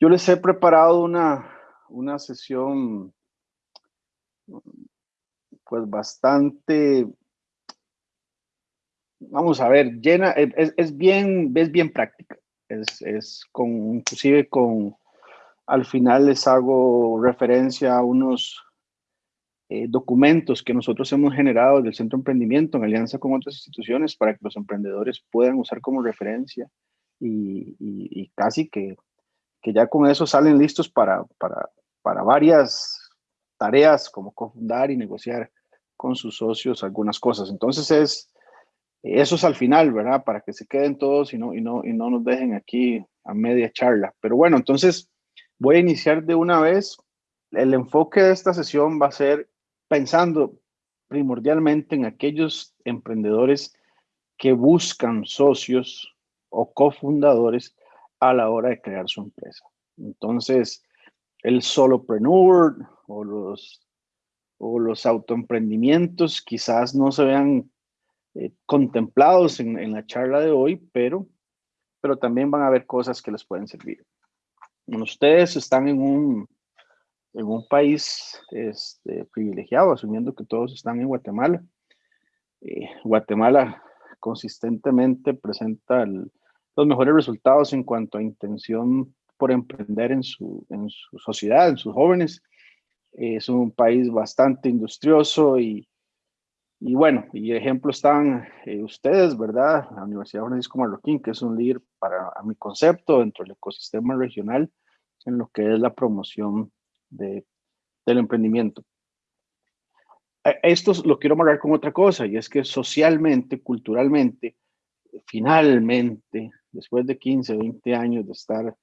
Yo les he preparado una, una sesión pues bastante, vamos a ver, llena, es, es bien, es bien práctica. Es, es, con, inclusive con, al final les hago referencia a unos eh, documentos que nosotros hemos generado del Centro de Emprendimiento en alianza con otras instituciones para que los emprendedores puedan usar como referencia y, y, y casi que, que, ya con eso salen listos para, para, para varias tareas como cofundar y negociar con sus socios algunas cosas. Entonces es, eso es al final, ¿verdad? Para que se queden todos y no, y no, y no nos dejen aquí a media charla. Pero bueno, entonces voy a iniciar de una vez. El enfoque de esta sesión va a ser pensando primordialmente en aquellos emprendedores que buscan socios o cofundadores a la hora de crear su empresa. Entonces, el solopreneur o los o los autoemprendimientos quizás no se vean eh, contemplados en, la charla de hoy, pero, pero también van a haber cosas que les pueden servir. Ustedes están en un, en un país este, privilegiado, asumiendo que todos están en Guatemala. Eh, Guatemala consistentemente presenta el, los mejores resultados en cuanto a intención por emprender en su, en su sociedad, en sus jóvenes es un país bastante industrioso y, y bueno, y ejemplo están eh, ustedes, ¿verdad? La Universidad Francisco Marroquín, que es un líder para a mi concepto dentro del ecosistema regional en lo que es la promoción de, del emprendimiento. E, esto lo quiero amarrar con otra cosa, y es que socialmente, culturalmente, finalmente, después de 15, 20 años de estar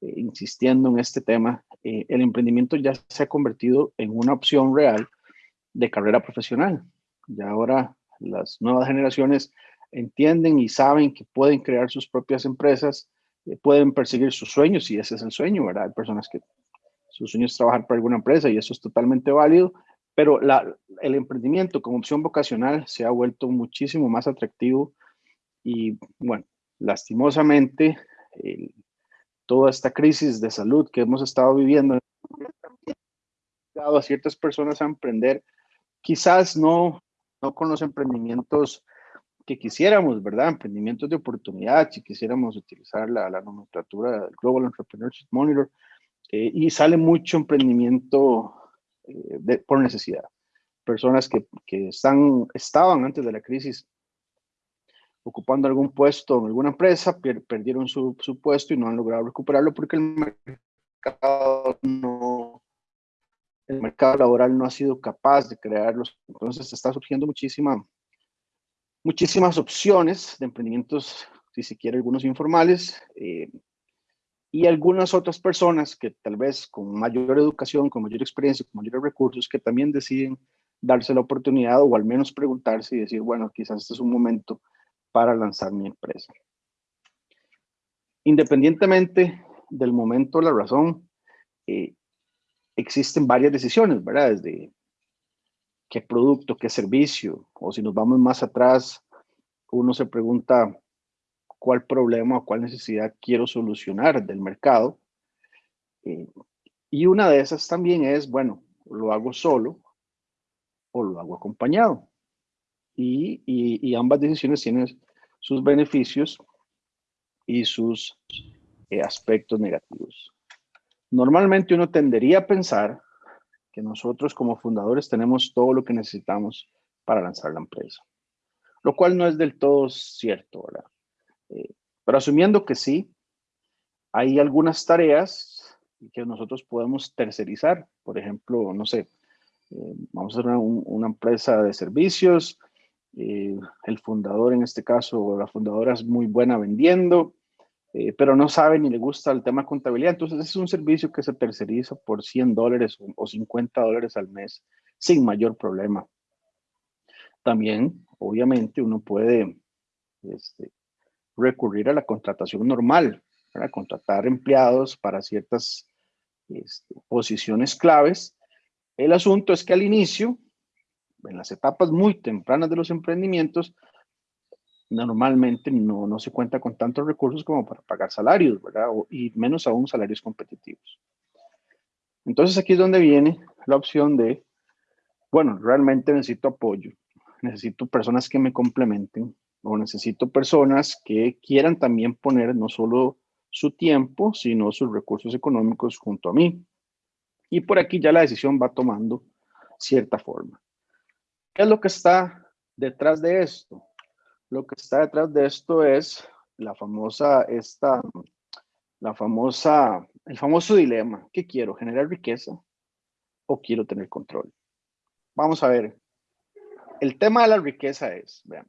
eh, insistiendo en este tema, eh, el emprendimiento ya se ha convertido en una opción real de carrera profesional. Y ahora las nuevas generaciones entienden y saben que pueden crear sus propias empresas, eh, pueden perseguir sus sueños, y ese es el sueño, ¿verdad? Hay personas que su sueño es trabajar para alguna empresa y eso es totalmente válido, pero el emprendimiento como opción vocacional se ha vuelto muchísimo más atractivo y, bueno, lastimosamente, toda esta crisis de salud que hemos estado viviendo a ciertas personas a emprender, quizás no, no con los emprendimientos que quisiéramos, ¿verdad? Emprendimientos de oportunidad, si quisiéramos utilizar la, la nomenclatura del Global Entrepreneurship Monitor, eh, y sale mucho emprendimiento eh, por necesidad. Personas que, que están, estaban antes de la crisis ocupando algún puesto en alguna empresa, perdieron su, su, puesto y no han logrado recuperarlo porque el mercado no, el mercado laboral no ha sido capaz de crearlos. Entonces está surgiendo muchísima, muchísimas opciones de emprendimientos, si se quiere, algunos informales, eh, y algunas otras personas que tal vez con mayor educación, con mayor experiencia, con mayores recursos, que también deciden darse la oportunidad o al menos preguntarse y decir, bueno, quizás este es un momento para lanzar mi empresa. Independientemente del momento, la razón, eh, existen varias decisiones, ¿verdad? Desde qué producto, qué servicio, o si nos vamos más atrás, uno se pregunta cuál problema o cuál necesidad quiero solucionar del mercado. Eh, y una de esas también es, bueno, lo hago solo o lo hago acompañado. Y, ambas decisiones tienen sus beneficios y sus eh, aspectos negativos. Normalmente uno tendería a pensar que nosotros como fundadores tenemos todo lo que necesitamos para lanzar la empresa, lo cual no es del todo cierto, ¿verdad? Eh, pero asumiendo que sí, hay algunas tareas que nosotros podemos tercerizar. Por ejemplo, no sé, eh, vamos a hacer una, una empresa de servicios, eh, el fundador, en este caso, la fundadora es muy buena vendiendo, eh, pero no sabe ni le gusta el tema contabilidad. Entonces, es un servicio que se terceriza por 100 dólares o 50 dólares al mes sin mayor problema. También, obviamente, uno puede este, recurrir a la contratación normal, para contratar empleados para ciertas este, posiciones claves. El asunto es que al inicio en las etapas muy tempranas de los emprendimientos, normalmente no, no se cuenta con tantos recursos como para pagar salarios, ¿verdad? y menos aún salarios competitivos. Entonces aquí es donde viene la opción de, bueno, realmente necesito apoyo, necesito personas que me complementen o necesito personas que quieran también poner no solo su tiempo, sino sus recursos económicos junto a mí. Y por aquí ya la decisión va tomando cierta forma. ¿Qué es lo que está detrás de esto? Lo que está detrás de esto es la famosa, esta, la famosa, el famoso dilema. ¿Qué quiero? ¿Generar riqueza o quiero tener control? Vamos a ver. El tema de la riqueza es, vean,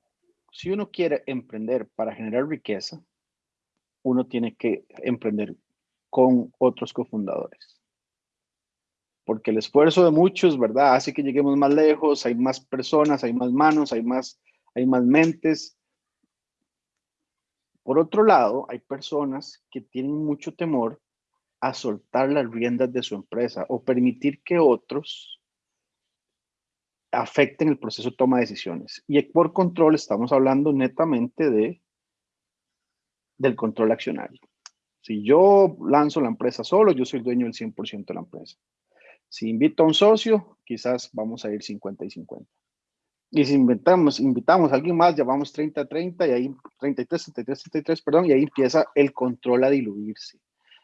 si uno quiere emprender para generar riqueza, uno tiene que emprender con otros cofundadores. Porque el esfuerzo de muchos, ¿verdad? Hace que lleguemos más lejos, hay más personas, hay más manos, hay más hay más mentes. Por otro lado, hay personas que tienen mucho temor a soltar las riendas de su empresa o permitir que otros afecten el proceso de toma de decisiones. Y por control estamos hablando netamente de del control accionario. Si yo lanzo la empresa solo, yo soy dueño del 100% de la empresa. Si invito a un socio, quizás vamos a ir 50 y 50. Y si inventamos, invitamos a alguien más, llevamos 30-30 y ahí 33, 33, 33, perdón, y ahí empieza el control a diluirse.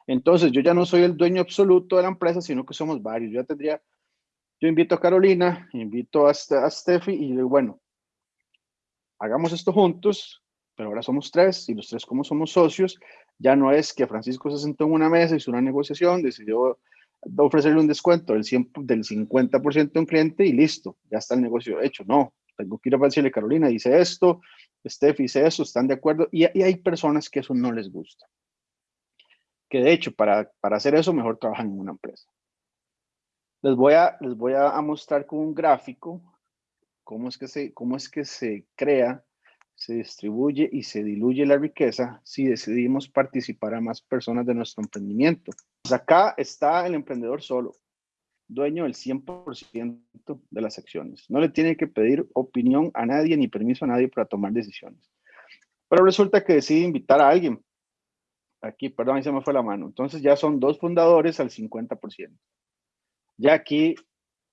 Entonces, yo ya no soy el dueño absoluto de la empresa, sino que somos varios. Yo ya tendría, yo invito a Carolina, invito a, a Steffi y digo, bueno, hagamos esto juntos, pero ahora somos tres y los tres como somos socios, ya no es que Francisco se sentó en una mesa, hizo una negociación, decidió ofrecerle un descuento del, 100, del 50% a un cliente y listo, ya está el negocio hecho. No, tengo que ir a decirle, Carolina dice esto, Steph dice eso, están de acuerdo, y, hay personas que eso no les gusta. Que de hecho, para, para hacer eso, mejor trabajan en una empresa. Les voy a, les voy a, mostrar con un gráfico cómo es, que se, cómo es que se crea, se distribuye y se diluye la riqueza si decidimos participar a más personas de nuestro emprendimiento. Pues acá está el emprendedor solo dueño del 100% de las acciones. No le tiene que pedir opinión a nadie ni permiso a nadie para tomar decisiones. Pero resulta que decide invitar a alguien. Aquí, perdón, ahí se me fue la mano. Entonces ya son dos fundadores al 50%. Ya aquí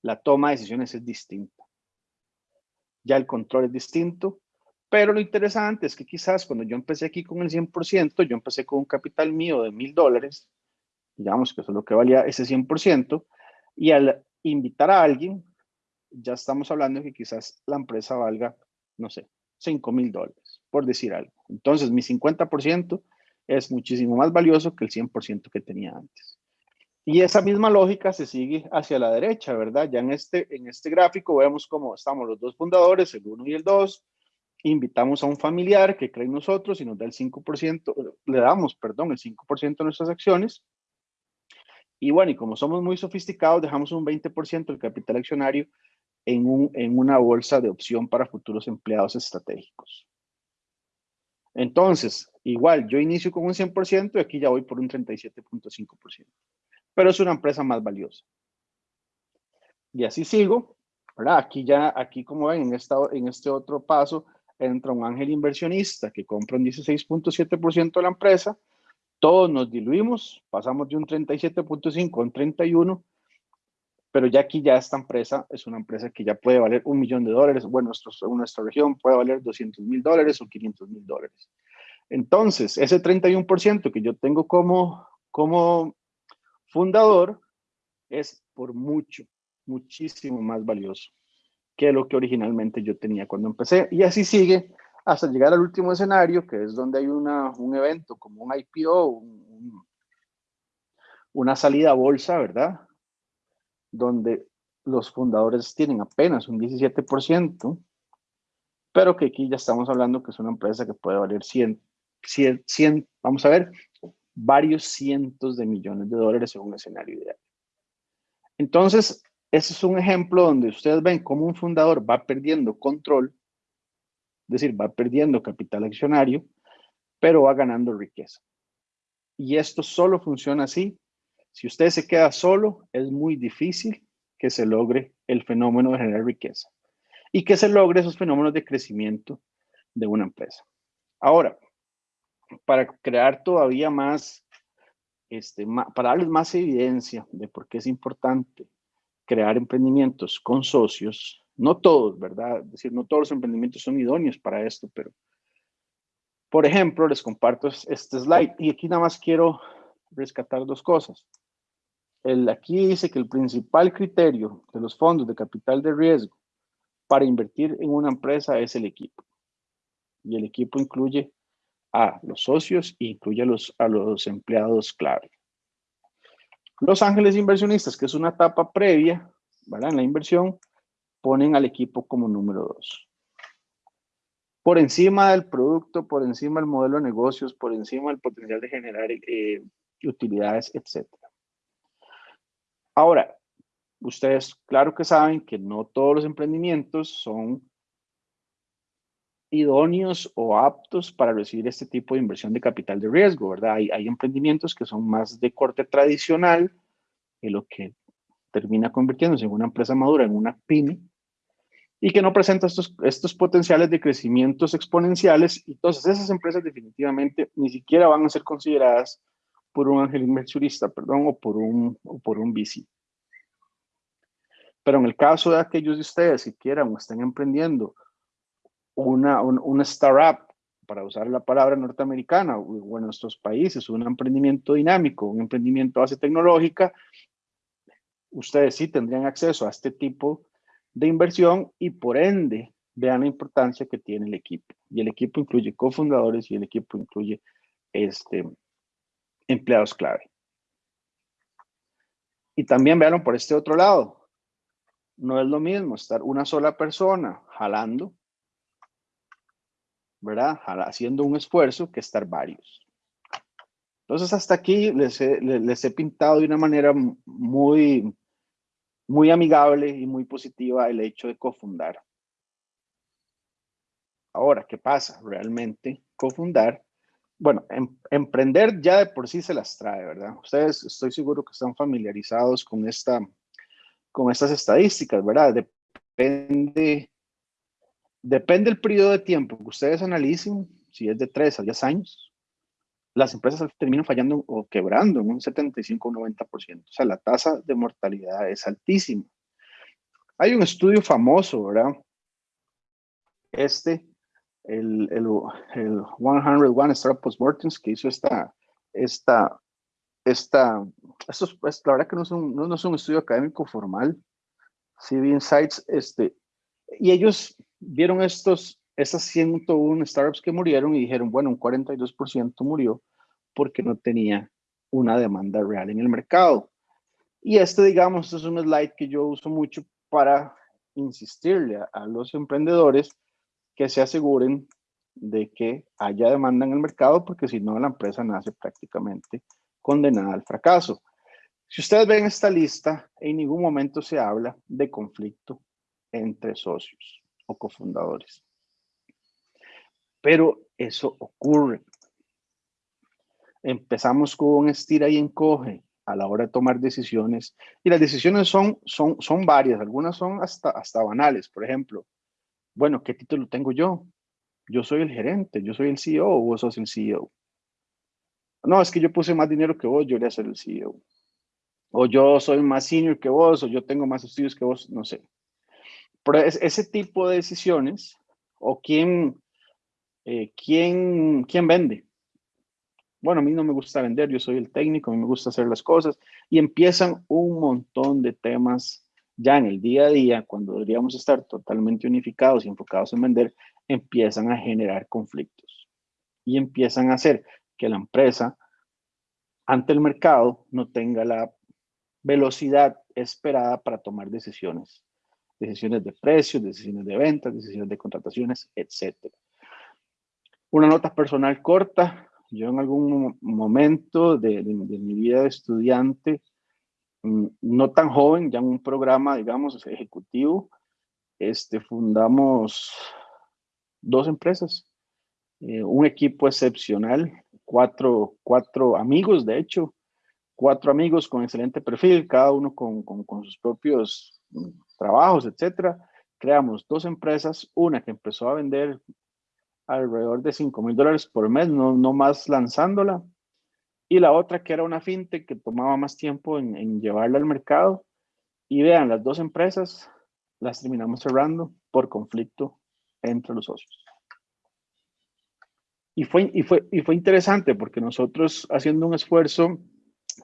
la toma de decisiones es distinta. Ya el control es distinto. Pero lo interesante es que quizás cuando yo empecé aquí con el 100%, yo empecé con un capital mío de mil dólares, digamos que eso es lo que valía ese 100%, y al invitar a alguien, ya estamos hablando de que quizás la empresa valga, no sé, 5 mil dólares, por decir algo. Entonces, mi 50% es muchísimo más valioso que el 100% que tenía antes. Y esa misma lógica se sigue hacia la derecha, ¿verdad? Ya en este, en este gráfico vemos cómo estamos los dos fundadores, el 1 y el 2. Invitamos a un familiar que cree en nosotros y nos da el 5%, le damos, perdón, el 5% de nuestras acciones y bueno, y como somos muy sofisticados, dejamos un 20% del capital accionario en, un, en una bolsa de opción para futuros empleados estratégicos. Entonces, igual, yo inicio con un 100% y aquí ya voy por un 37.5%. Pero es una empresa más valiosa. Y así sigo, ¿verdad? Aquí ya, aquí como ven, en, esta, en este otro paso, entra un ángel inversionista que compra un 16.7% de la empresa todos nos diluimos, pasamos de un 37.5 a un 31, pero ya aquí ya esta empresa es una empresa que ya puede valer un millón de dólares, bueno, nuestro, nuestra región puede valer 200 mil dólares o 500 mil dólares. Entonces, ese 31% que yo tengo como, como fundador es por mucho, muchísimo más valioso que lo que originalmente yo tenía cuando empecé. Y así sigue hasta llegar al último escenario, que es donde hay una, un evento como un IPO, una salida a bolsa, ¿verdad? Donde los fundadores tienen apenas un 17%, pero que aquí ya estamos hablando que es una empresa que puede valer 100, 100, 100 vamos a ver, varios cientos de millones de dólares en un escenario ideal. Entonces, ese es un ejemplo donde ustedes ven cómo un fundador va perdiendo control es decir, va perdiendo capital accionario, pero va ganando riqueza. Y esto solo funciona así. Si usted se queda solo, es muy difícil que se logre el fenómeno de generar riqueza y que se logre esos fenómenos de crecimiento de una empresa. Ahora, para crear todavía más, este, para darles más evidencia de por qué es importante crear emprendimientos con socios, no todos, ¿verdad? Es decir, no todos los emprendimientos son idóneos para esto, pero por ejemplo, les comparto este slide y aquí nada más quiero rescatar dos cosas. El, aquí dice que el principal criterio de los fondos de capital de riesgo para invertir en una empresa es el equipo. Y el equipo incluye a los socios e incluye a los, a los empleados clave. Los ángeles inversionistas, que es una etapa previa ¿verdad? en la inversión, ponen al equipo como número dos. Por encima del producto, por encima del modelo de negocios, por encima del potencial de generar eh, utilidades, etc. Ahora, ustedes claro que saben que no todos los emprendimientos son idóneos o aptos para recibir este tipo de inversión de capital de riesgo, ¿verdad? Hay, emprendimientos que son más de corte tradicional, y lo que termina convirtiéndose en una empresa madura, en una pyme, y que no presenta estos, estos potenciales de crecimientos exponenciales. Entonces, esas empresas definitivamente ni siquiera van a ser consideradas por un ángel inversionista, perdón, o por un, o por un VC. Pero en el caso de aquellos de ustedes que quieran o estén emprendiendo una, una startup, para usar la palabra norteamericana, o en nuestros países, un emprendimiento dinámico, un emprendimiento base tecnológica, ustedes sí tendrían acceso a este tipo de inversión y por ende vean la importancia que tiene el equipo. Y el equipo incluye cofundadores y el equipo incluye este, empleados clave. Y también vean por este otro lado. No es lo mismo estar una sola persona jalando, ¿verdad? Haciendo un esfuerzo que estar varios. Entonces hasta aquí les les he pintado de una manera muy muy amigable y muy positiva el hecho de cofundar. Ahora, ¿qué pasa? Realmente cofundar, bueno, em, emprender ya de por sí se las trae, ¿verdad? Ustedes estoy seguro que están familiarizados con, esta, con estas estadísticas, ¿verdad? Depende, depende el periodo de tiempo que ustedes analicen, si es de 3 a 10 años, las empresas terminan fallando o quebrando en un 75 o 90%. O sea, la tasa de mortalidad es altísima. Hay un estudio famoso, ¿verdad? Este, el, el, el 101 Startup Postmortems, que hizo esta, esta, esta, esto es, la verdad que no es, un, no, es un estudio académico formal, CV Insights, este, y ellos vieron estos, esas 101 startups que murieron y dijeron, bueno, un 42% murió porque no tenía una demanda real en el mercado. Y este, digamos, es un slide que yo uso mucho para insistirle a, los emprendedores que se aseguren de que haya demanda en el mercado, porque si no, la empresa nace prácticamente condenada al fracaso. Si ustedes ven esta lista, en ningún momento se habla de conflicto entre socios o cofundadores. Pero eso ocurre. Empezamos con estira y encoge a la hora de tomar decisiones. Y las decisiones son, son, son varias, algunas son hasta, hasta banales. Por ejemplo, bueno, ¿qué título tengo yo? Yo soy el gerente, yo soy el CEO o vos sos el CEO. No, es que yo puse más dinero que vos, yo voy a ser el CEO. O yo soy más senior que vos, o yo tengo más estudios que vos, no sé. Pero ese tipo de decisiones, o quién, eh, ¿quién, ¿quién vende? Bueno, a mí no me gusta vender, yo soy el técnico, a mí me gusta hacer las cosas. Y empiezan un montón de temas ya en el día a día, cuando deberíamos estar totalmente unificados y enfocados en vender, empiezan a generar conflictos. Y empiezan a hacer que la empresa, ante el mercado, no tenga la velocidad esperada para tomar decisiones. Decisiones de precios, decisiones de ventas, decisiones de contrataciones, etcétera. Una nota personal corta. Yo en algún momento de, mi vida de estudiante, mm, no tan joven, ya en un programa, digamos, ejecutivo, este, fundamos dos empresas, eh, un equipo excepcional, cuatro, cuatro amigos, de hecho, cuatro amigos con excelente perfil, cada uno con, con, con sus propios mm, trabajos, etcétera. Creamos dos empresas, una que empezó a vender alrededor de 5 mil dólares por mes, no, no más lanzándola. Y la otra que era una fintech que tomaba más tiempo en, en llevarla al mercado. Y vean, las dos empresas las terminamos cerrando por conflicto entre los socios. Y fue, y, fue, y fue interesante porque nosotros haciendo un esfuerzo,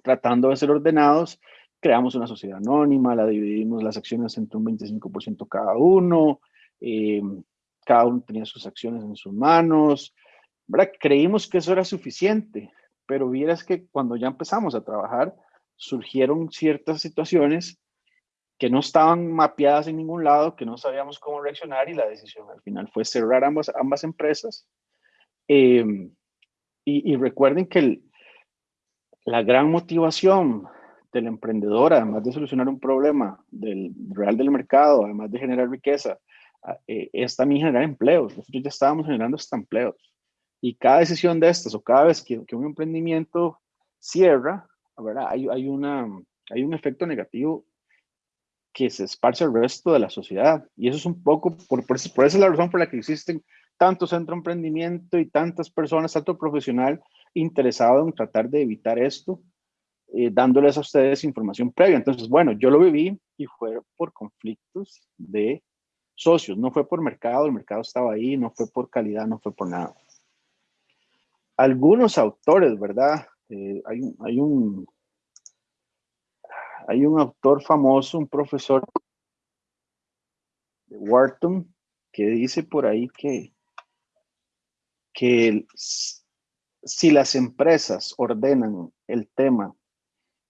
tratando de ser ordenados, creamos una sociedad anónima, la dividimos las acciones entre un 25% cada uno, eh, cada uno tenía sus acciones en sus manos, ¿verdad? Creímos que eso era suficiente, pero vieras que cuando ya empezamos a trabajar, surgieron ciertas situaciones que no estaban mapeadas en ningún lado, que no sabíamos cómo reaccionar y la decisión al final fue cerrar ambas, ambas empresas Em, y, recuerden que la gran motivación del emprendedor, además de solucionar un problema del real del mercado, además de generar riqueza, eh, es también generar empleos. Nosotros ya estábamos generando estos empleos. Y cada decisión de estas o cada vez que, un emprendimiento cierra, ¿verdad? Hay, hay, una, hay un efecto negativo que se esparce al resto de la sociedad. Y eso es un poco, por, por, por esa es la razón por la que existen tanto centro de emprendimiento y tantas personas, tanto profesional interesado en tratar de evitar esto, eh, dándoles a ustedes información previa. Entonces, bueno, yo lo viví y fue por conflictos de socios, no fue por mercado, el mercado estaba ahí, no fue por calidad, no fue por nada. Algunos autores, ¿verdad? Eh, hay, hay, un, hay un autor famoso, un profesor de Wharton, que dice por ahí que que si las empresas ordenan el tema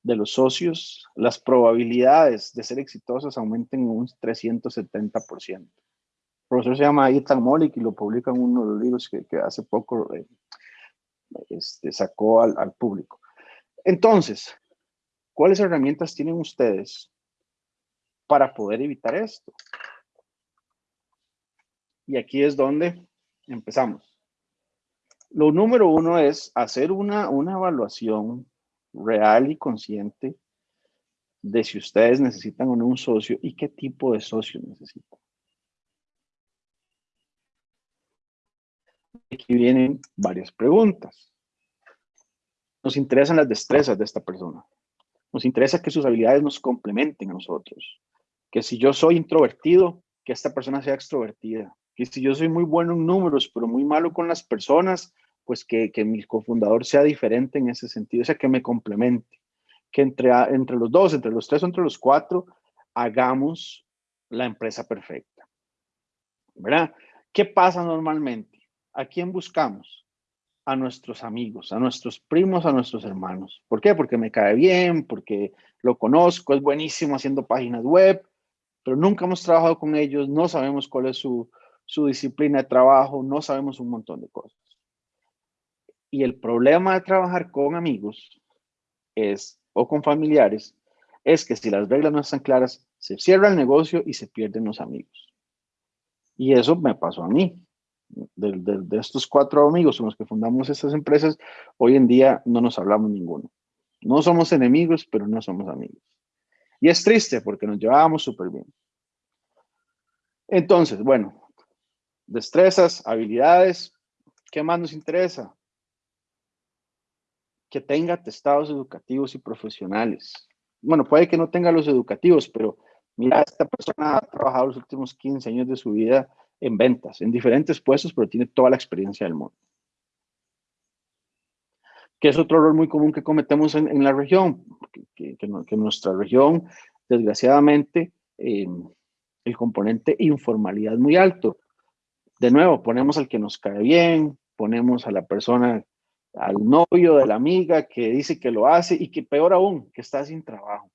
de los socios, las probabilidades de ser exitosas aumenten un 370%. El profesor se llama Ethan Molik y lo publica en uno de los libros que, hace poco eh, este, sacó al, al público. Entonces, ¿cuáles herramientas tienen ustedes para poder evitar esto? Y aquí es donde empezamos. Lo número uno es hacer una, una evaluación real y consciente de si ustedes necesitan o no un socio y qué tipo de socio necesitan. Aquí vienen varias preguntas. Nos interesan las destrezas de esta persona. Nos interesa que sus habilidades nos complementen a nosotros. Que si yo soy introvertido, que esta persona sea extrovertida. Que si yo soy muy bueno en números, pero muy malo con las personas, pues que, mi cofundador sea diferente en ese sentido, o sea, que me complemente, que entre, entre los dos, entre los tres o entre los cuatro, hagamos la empresa perfecta. ¿Verdad? ¿Qué pasa normalmente? ¿A quién buscamos? A nuestros amigos, a nuestros primos, a nuestros hermanos. ¿Por qué? Porque me cae bien, porque lo conozco, es buenísimo haciendo páginas web, pero nunca hemos trabajado con ellos, no sabemos cuál es su, su disciplina de trabajo, no sabemos un montón de cosas. Y el problema de trabajar con amigos es, o con familiares, es que si las reglas no están claras, se cierra el negocio y se pierden los amigos. Y eso me pasó a mí. De, estos cuatro amigos con los que fundamos estas empresas, hoy en día no nos hablamos ninguno. No somos enemigos, pero no somos amigos. Y es triste porque nos llevábamos súper bien. Entonces, bueno, destrezas, habilidades, ¿qué más nos interesa? Que tenga testados educativos y profesionales. Bueno, puede que no tenga los educativos, pero mira, esta persona ha trabajado los últimos 15 años de su vida en ventas, en diferentes puestos, pero tiene toda la experiencia del mundo. Que es otro error muy común que cometemos en, la región, que, nuestra región, desgraciadamente, eh, el componente informalidad es muy alto. De nuevo, ponemos al que nos cae bien, ponemos a la persona al novio de la amiga que dice que lo hace y que peor aún, que está sin trabajo.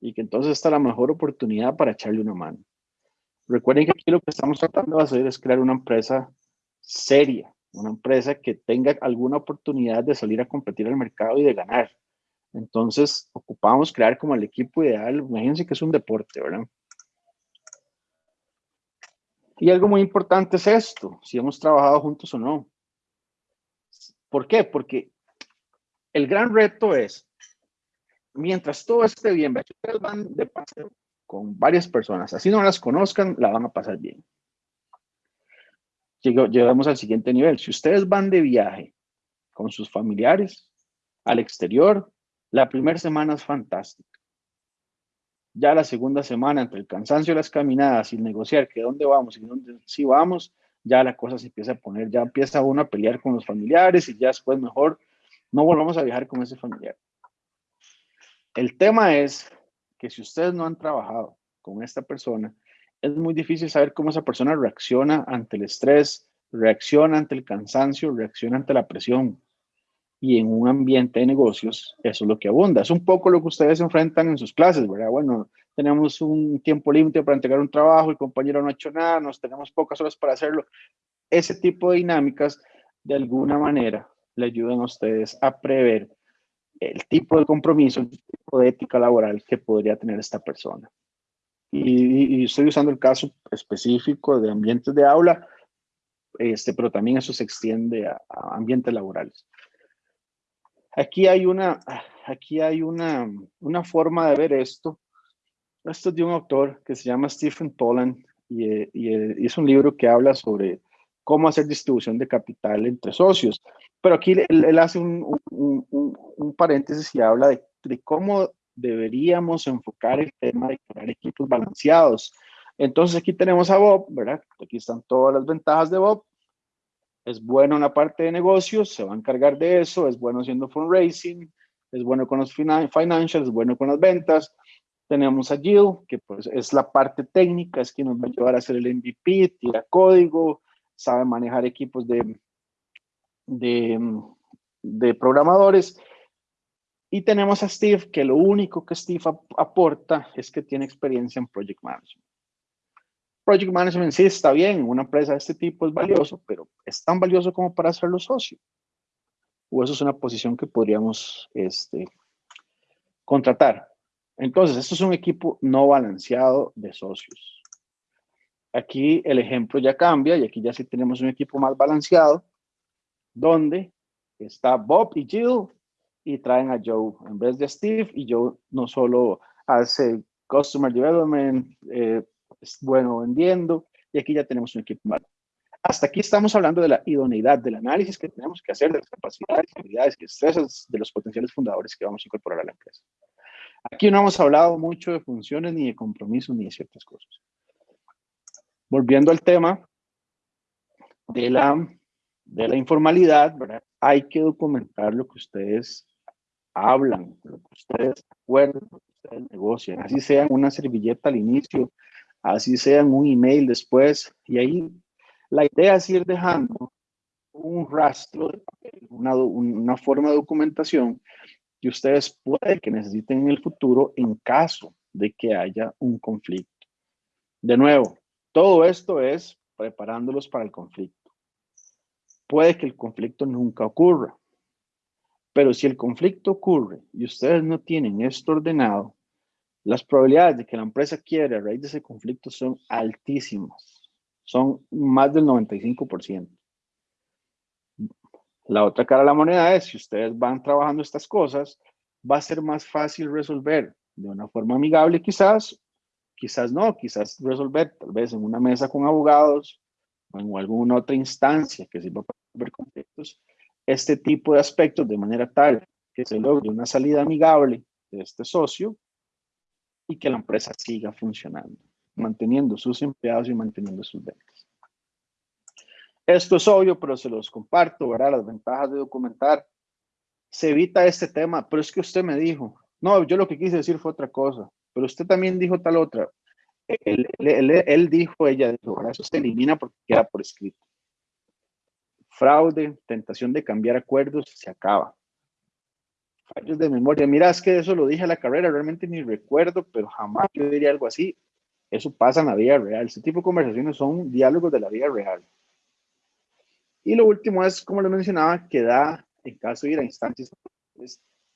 Y que entonces está la mejor oportunidad para echarle una mano. Recuerden que aquí lo que estamos tratando de hacer es crear una empresa seria, una empresa que tenga alguna oportunidad de salir a competir al mercado y de ganar. Entonces, ocupamos crear como el equipo ideal. Imagínense que es un deporte, ¿verdad? Y algo muy importante es esto, si hemos trabajado juntos o no. ¿Por qué? Porque el gran reto es, mientras todo esté bien, ustedes van de paseo con varias personas, así no las conozcan, la van a pasar bien. llegamos al siguiente nivel. Si ustedes van de viaje con sus familiares al exterior, la primera semana es fantástica. Ya la segunda semana, entre el cansancio de las caminadas y el negociar que dónde vamos y dónde sí vamos, ya la cosa se empieza a poner, ya empieza uno a pelear con los familiares y ya después mejor no volvamos a viajar con ese familiar. El tema es que si ustedes no han trabajado con esta persona, es muy difícil saber cómo esa persona reacciona ante el estrés, reacciona ante el cansancio, reacciona ante la presión. Y en un ambiente de negocios, eso es lo que abunda. Es un poco lo que ustedes enfrentan en sus clases, ¿verdad? Bueno, tenemos un tiempo límite para entregar un trabajo, el compañero no ha hecho nada, nos tenemos pocas horas para hacerlo. Ese tipo de dinámicas, de alguna manera, le ayudan a ustedes a prever el tipo de compromiso, el tipo de ética laboral que podría tener esta persona y, estoy usando el caso específico de ambientes de aula, este, pero también eso se extiende a, ambientes laborales. Aquí hay una, aquí hay una, una forma de ver esto. Esto es de un autor que se llama Stephen Toland y, y, es un libro que habla sobre cómo hacer distribución de capital entre socios. Pero aquí él, hace un, un, un, paréntesis y habla de, de cómo deberíamos enfocar el tema de crear equipos balanceados. Entonces aquí tenemos a Bob, ¿verdad? Aquí están todas las ventajas de Bob. Es bueno en la parte de negocios, se va a encargar de eso, es bueno haciendo fundraising, es bueno con los financials, es bueno con las ventas. Tenemos a Jill, que pues es la parte técnica, es quien nos va a ayudar a hacer el MVP, tira código, sabe manejar equipos de, de, programadores y tenemos a Steve, que lo único que Steve aporta es que tiene experiencia en Project Management. Project Management sí está bien, una empresa de este tipo es valioso, pero es tan valioso como para hacerlo socio. O eso es una posición que podríamos este, contratar. Entonces, esto es un equipo no balanceado de socios. Aquí el ejemplo ya cambia y aquí ya sí tenemos un equipo más balanceado, donde está Bob y Jill y traen a Joe en vez de Steve y Joe no solo hace customer development, eh, es bueno vendiendo y aquí ya tenemos un equipo malo. Hasta aquí estamos hablando de la idoneidad, del análisis que tenemos que hacer de las capacidades, habilidades y estresas de los potenciales fundadores que vamos a incorporar a la empresa. Aquí no hemos hablado mucho de funciones, ni de compromisos, ni de ciertas cosas. Volviendo al tema de la, de la informalidad, ¿verdad? hay que documentar lo que ustedes hablan, lo que ustedes acuerdan, lo que ustedes negocian, así sean una servilleta al inicio, así sean un email después, y ahí la idea es ir dejando un rastro una, una forma de documentación que ustedes pueden que necesiten en el futuro en caso de que haya un conflicto. De nuevo, todo esto es preparándolos para el conflicto. Puede que el conflicto nunca ocurra, pero si el conflicto ocurre y ustedes no tienen esto ordenado, las probabilidades de que la empresa quiera a raíz de ese conflicto son altísimas. Son más del 95%. La otra cara de la moneda es, si ustedes van trabajando estas cosas, va a ser más fácil resolver de una forma amigable quizás, quizás no, quizás resolver tal vez en una mesa con abogados o en alguna otra instancia que sirva para resolver conflictos, este tipo de aspectos de manera tal que se logre una salida amigable de este socio y que la empresa siga funcionando, manteniendo sus empleados y manteniendo sus ventas. Esto es obvio, pero se los comparto, ¿verdad? Las ventajas de documentar. Se evita este tema, pero es que usted me dijo, no, yo lo que quise decir fue otra cosa, pero usted también dijo tal otra. Él, dijo, ella dijo, ¿verdad? eso se elimina porque queda por escrito fraude, tentación de cambiar acuerdos, se acaba. Fallos de memoria. Mira, es que eso lo dije a la carrera, realmente ni recuerdo, pero jamás yo diría algo así. Eso pasa en la vida real. Este tipo de conversaciones son diálogos de la vida real. Y lo último es, como lo mencionaba, que da, en caso de ir a instancias,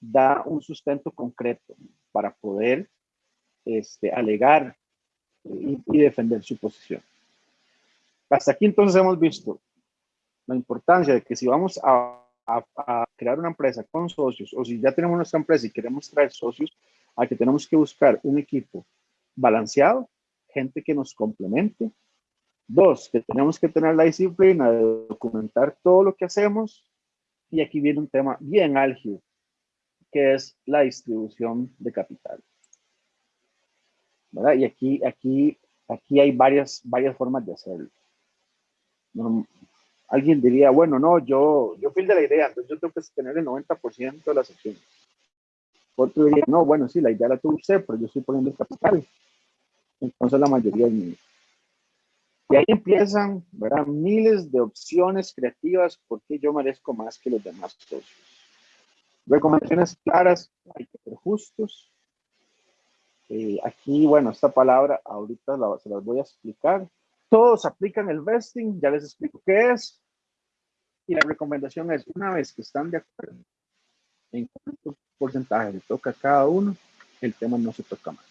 da un sustento concreto para poder este, alegar y, y defender su posición. Hasta aquí entonces hemos visto la importancia de que si vamos a, crear una empresa con socios o si ya tenemos nuestra empresa y queremos traer socios, a que tenemos que buscar un equipo balanceado, gente que nos complemente Dos, que tenemos que tener la disciplina de documentar todo lo que hacemos. Y aquí viene un tema bien álgido, que es la distribución de capital. ¿Verdad? Y aquí, aquí, aquí hay varias, varias formas de hacerlo. alguien diría, bueno, no, yo, yo fui de la idea, entonces yo tengo que tener el 90% de las acciones. Otro diría, no, bueno, sí, la idea la tuvo usted, pero yo estoy poniendo el capital. Entonces la mayoría es mía. Y ahí empiezan, ¿verdad? Miles de opciones creativas porque yo merezco más que los demás socios. Recomendaciones claras, hay que ser justos. Eh, aquí, bueno, esta palabra ahorita se las voy a explicar. Todos aplican el vesting, ya les explico qué es. Y la recomendación es, una vez que están de acuerdo en cuánto porcentaje le toca a cada uno, el tema no se toca más.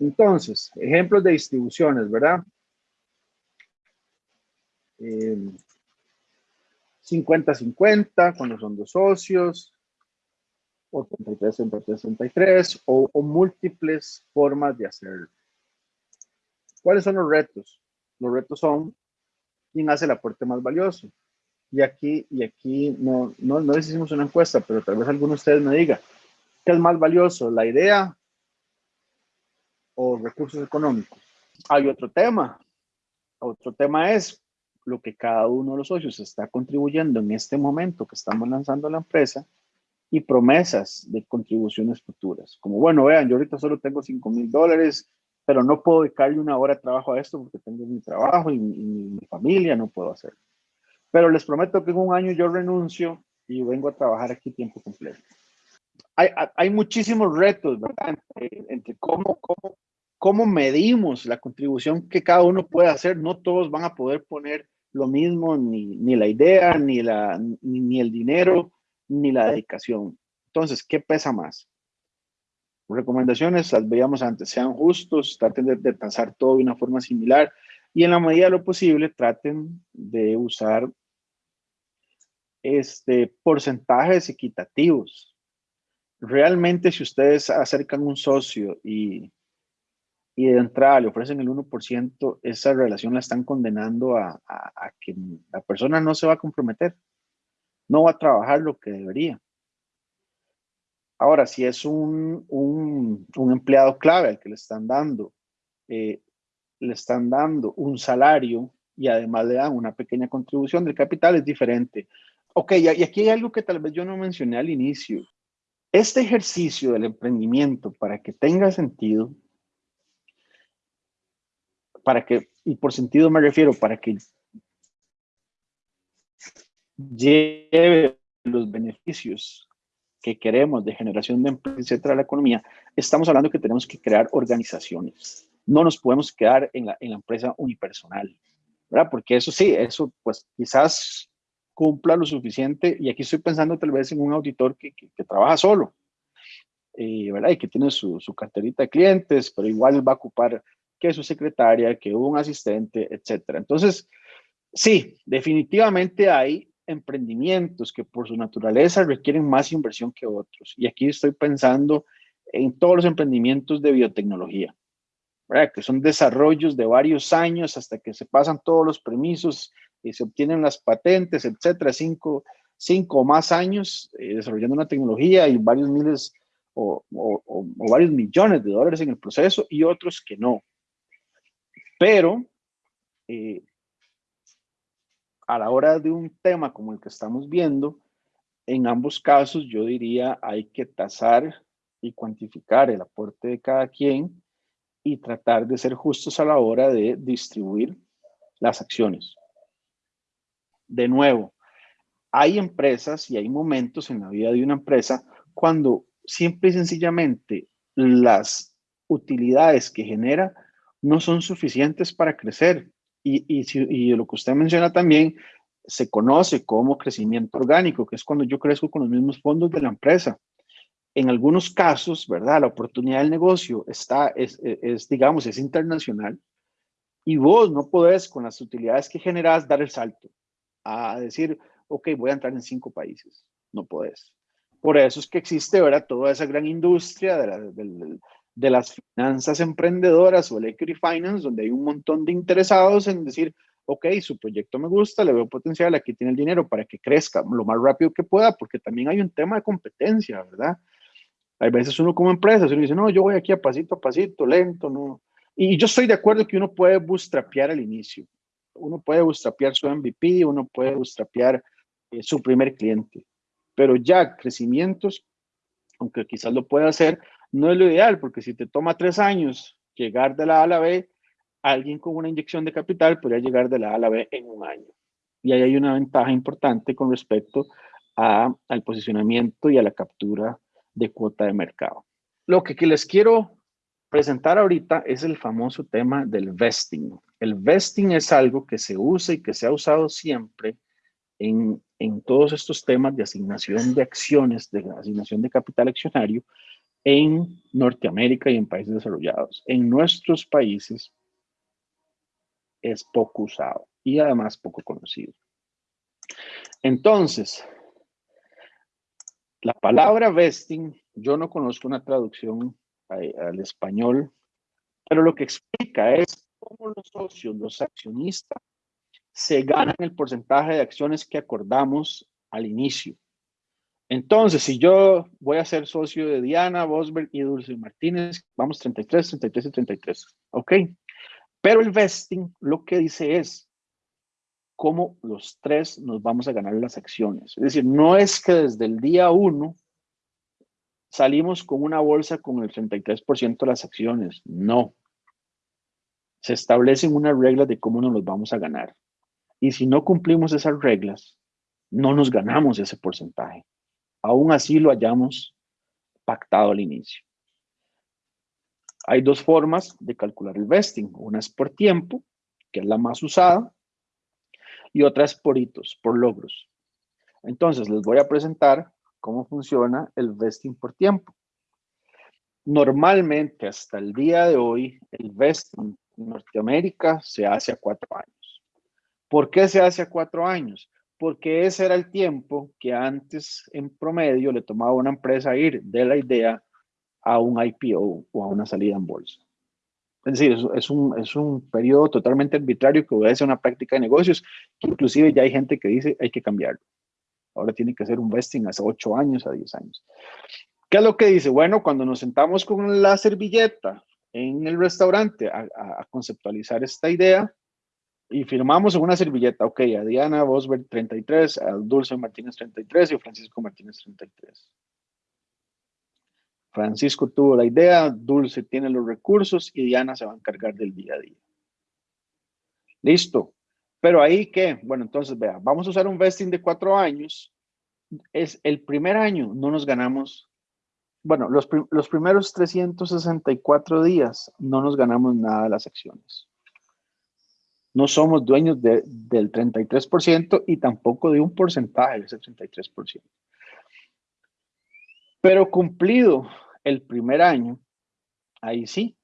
Entonces, ejemplos de distribuciones, ¿verdad? 50-50 cuando son dos socios, o 33-63, o, o múltiples formas de hacerlo. ¿Cuáles son los retos? Los retos son quién hace el aporte más valioso. Y aquí, y aquí no, no, no hicimos una encuesta, pero tal vez alguno de ustedes me diga, ¿qué es más valioso, la idea o recursos económicos. Hay otro tema. Otro tema es lo que cada uno de los socios está contribuyendo en este momento que estamos lanzando la empresa y promesas de contribuciones futuras. Como, bueno, vean, yo ahorita solo tengo 5 mil dólares, pero no puedo dedicarle una hora de trabajo a esto porque tengo mi trabajo y mi, familia, no puedo hacerlo. Pero les prometo que en un año yo renuncio y vengo a trabajar aquí tiempo completo. Hay, hay muchísimos retos, ¿verdad? Entre, entre cómo, cómo cómo medimos la contribución que cada uno puede hacer. No todos van a poder poner lo mismo, ni, ni la idea, ni, la, ni, el dinero, ni la dedicación. Entonces, ¿qué pesa más? Recomendaciones, las veíamos antes, sean justos, traten de, de todo de una forma similar y en la medida de lo posible traten de usar este, porcentajes equitativos. Realmente si ustedes acercan un socio y y de entrada le ofrecen el 1%, esa relación la están condenando a, que la persona no se va a comprometer, no va a trabajar lo que debería. Ahora, si es un, empleado clave al que le están dando, eh, le están dando un salario y además le dan una pequeña contribución del capital, es diferente. Ok, y aquí hay algo que tal vez yo no mencioné al inicio. Este ejercicio del emprendimiento, para que tenga sentido, para que, y por sentido me refiero, para que lleve los beneficios que queremos de generación de empleo, etcétera, la economía, estamos hablando que tenemos que crear organizaciones. No nos podemos quedar en la, en la empresa unipersonal, ¿verdad? Porque eso sí, eso pues quizás cumpla lo suficiente, y aquí estoy pensando tal vez en un auditor que, que, trabaja solo, eh, ¿verdad? Y que tiene su, su carterita de clientes, pero igual va a ocupar que su secretaria, que un asistente, etcétera. Entonces, sí, definitivamente hay emprendimientos que por su naturaleza requieren más inversión que otros. Y aquí estoy pensando en todos los emprendimientos de biotecnología, que son desarrollos de varios años hasta que se pasan todos los permisos y se obtienen las patentes, etcétera, cinco, cinco o más años eh, desarrollando una tecnología y varios miles o, varios millones de dólares en el proceso y otros que no. Pero eh, a la hora de un tema como el que estamos viendo, en ambos casos yo diría hay que tasar y cuantificar el aporte de cada quien y tratar de ser justos a la hora de distribuir las acciones. De nuevo, hay empresas y hay momentos en la vida de una empresa cuando simple y sencillamente las utilidades que genera no son suficientes para crecer. Y, y, lo que usted menciona también se conoce como crecimiento orgánico, que es cuando yo crezco con los mismos fondos de la empresa. En algunos casos, ¿verdad? La oportunidad del negocio está, es, es, digamos, es internacional y vos no podés con las utilidades que generas dar el salto a decir, ok, voy a entrar en cinco países. No podés. Por eso es que existe, ¿verdad? Toda esa gran industria de las finanzas emprendedoras o el equity finance, donde hay un montón de interesados en decir, ok, su proyecto me gusta, le veo potencial, aquí tiene el dinero para que crezca lo más rápido que pueda, porque también hay un tema de competencia, ¿verdad? Hay veces uno como empresa, uno dice, no, yo voy aquí a pasito a pasito, lento, no. Y yo estoy de acuerdo que uno puede bootstrapear al inicio. Uno puede bootstrapear su MVP, uno puede bootstrapear eh, su primer cliente. Pero ya crecimientos, aunque quizás lo pueda hacer, no es lo ideal, porque si te toma tres años llegar de la A a la B, alguien con una inyección de capital podría llegar de la A a la B en un año. Y ahí hay una ventaja importante con respecto al posicionamiento y a la captura de cuota de mercado. Lo que, les quiero presentar ahorita es el famoso tema del vesting. El vesting es algo que se usa y que se ha usado siempre en, en todos estos temas de asignación de acciones, de asignación de capital accionario en Norteamérica y en países desarrollados. En nuestros países, es poco usado y además poco conocido. Entonces, la palabra vesting, yo no conozco una traducción al español, pero lo que explica es cómo los socios, los accionistas, se ganan el porcentaje de acciones que acordamos al inicio. Entonces, si yo voy a ser socio de Diana, Bosberg y Dulce Martínez, vamos 33, 33 y 33, ¿ok? Pero el vesting lo que dice es cómo los tres nos vamos a ganar las acciones. Es decir, no es que desde el día uno salimos con una bolsa con el 33% de las acciones. No. Se establecen unas reglas de cómo nos los vamos a ganar. Y si no cumplimos esas reglas, no nos ganamos ese porcentaje. Aún así lo hayamos pactado al inicio. Hay dos formas de calcular el vesting. Una es por tiempo, que es la más usada, y otra es por hitos, por logros. Entonces, les voy a presentar cómo funciona el vesting por tiempo. Normalmente, hasta el día de hoy, el vesting en Norteamérica se hace a cuatro años. ¿Por qué se hace a cuatro años? Porque ese era el tiempo que antes, en promedio, le tomaba una empresa ir de la idea a un IPO o a una salida en bolsa. Es decir, es, un, es un periodo totalmente arbitrario que obedece a una práctica de negocios inclusive ya hay gente que dice hay que cambiarlo. Ahora tiene que ser un vesting hace 8 años, a 10 años. ¿Qué es lo que dice? Bueno, cuando nos sentamos con la servilleta en el restaurante a, conceptualizar esta idea y firmamos en una servilleta, ok, a Diana Bosberg 33, a Dulce Martínez 33 y a Francisco Martínez 33. Francisco tuvo la idea, Dulce tiene los recursos y Diana se va a encargar del día a día. Listo. Pero ahí qué? Bueno, entonces vea, vamos a usar un vesting de cuatro años. Es el primer año, no nos ganamos, bueno, los, los primeros 364 días no nos ganamos nada de las acciones. No somos dueños del 33% y tampoco de un porcentaje de ese 33%. Pero cumplido el primer año, ahí sí,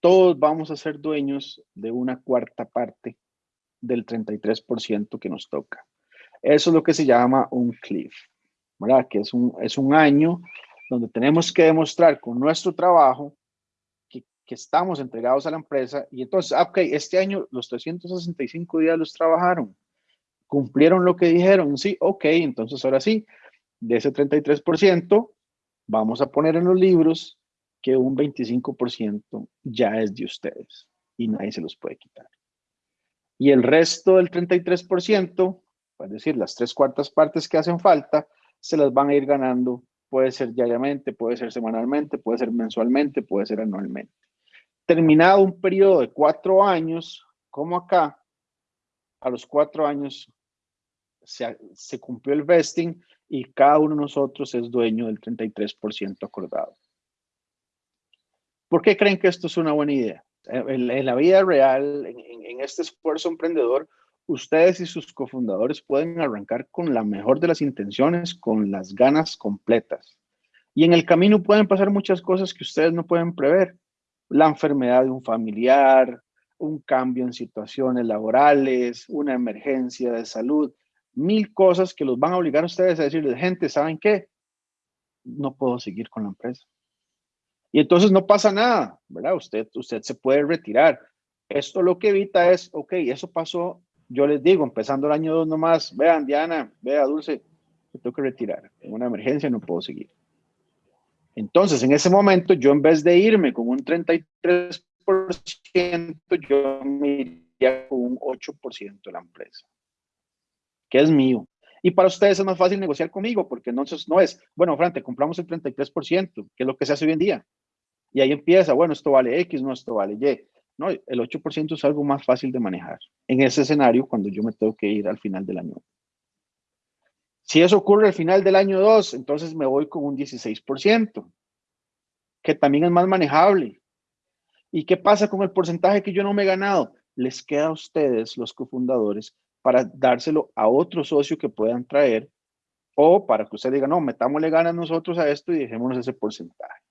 todos vamos a ser dueños de una cuarta parte del 33% que nos toca. Eso es lo que se llama un cliff, ¿verdad? Que es un, es un año donde tenemos que demostrar con nuestro trabajo que, estamos entregados a la empresa y entonces, ah, ok, este año los 365 días los trabajaron, cumplieron lo que dijeron, sí, ok, entonces ahora sí, de ese 33%, vamos a poner en los libros que un 25% ya es de ustedes y nadie se los puede quitar. Y el resto del 33%, es decir, las tres cuartas partes que hacen falta, se las van a ir ganando. Puede ser diariamente, puede ser semanalmente, puede ser mensualmente, puede ser anualmente. Terminado un periodo de cuatro años, como acá, a los cuatro años se, se cumplió el vesting, y cada uno de nosotros es dueño del 33% acordado. ¿Por qué creen que esto es una buena idea? En, la vida real, en, este esfuerzo emprendedor, ustedes y sus cofundadores pueden arrancar con la mejor de las intenciones, con las ganas completas. Y en el camino pueden pasar muchas cosas que ustedes no pueden prever. La enfermedad de un familiar, un cambio en situaciones laborales, una emergencia de salud, mil cosas que los van a obligar a ustedes a decirles, gente, ¿saben qué? No puedo seguir con la empresa. Y entonces no pasa nada, ¿verdad? Usted, usted se puede retirar. Esto lo que evita es, ok, eso pasó, yo les digo, empezando el año 2 nomás, vean, Diana, vea, Dulce, me tengo que retirar. En una emergencia no puedo seguir. Entonces, en ese momento, yo en vez de irme con un 33%, yo me iría con un 8% de la empresa, que es mío. Y para ustedes es más fácil negociar conmigo, porque entonces no es, bueno, Fran, te compramos el 33%, que es lo que se hace hoy en día. Y ahí empieza, bueno, esto vale X, no, esto vale Y. No, el 8% es algo más fácil de manejar en ese escenario cuando yo me tengo que ir al final del año. Si eso ocurre al final del año 2, entonces me voy con un 16%, que también es más manejable. ¿Y qué pasa con el porcentaje que yo no me he ganado? Les queda a ustedes, los cofundadores, para dárselo a otro socio que puedan traer o para que usted diga, no, metámosle ganas nosotros a esto y dejémonos ese porcentaje.